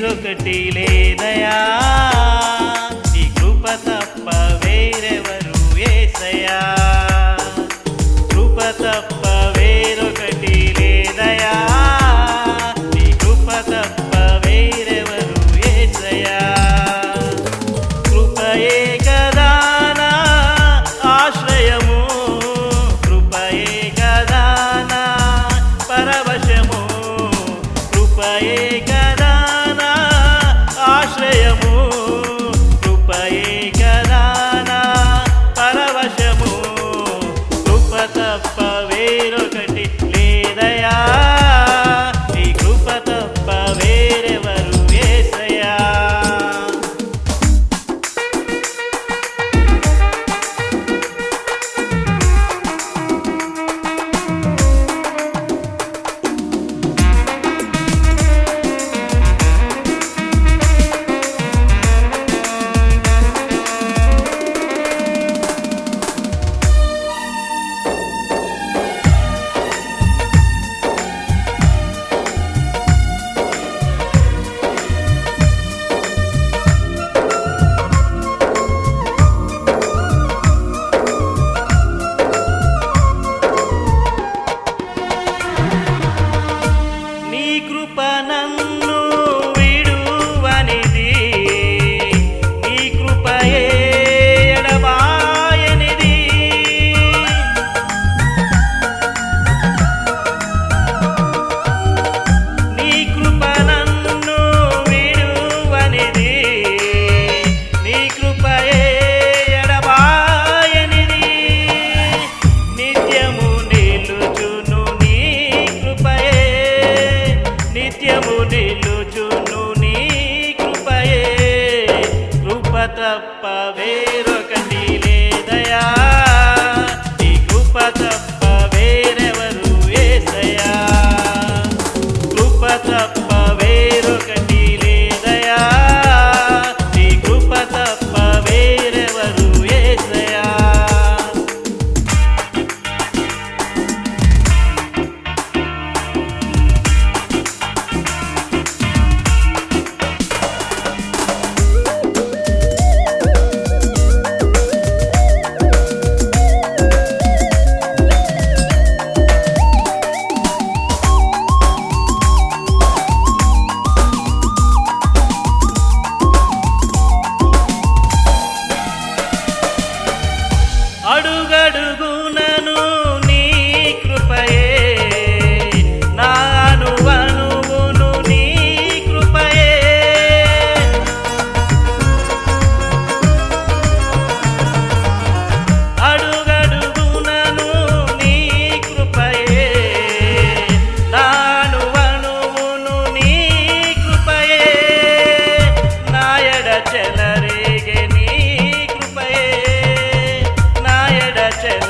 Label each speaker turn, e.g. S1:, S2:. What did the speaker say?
S1: వేరొకటి లేదయా? నీ కృప తప్ప వేరెవరు ఏసయా? కృప తప్ప వేరొకటి Gracias.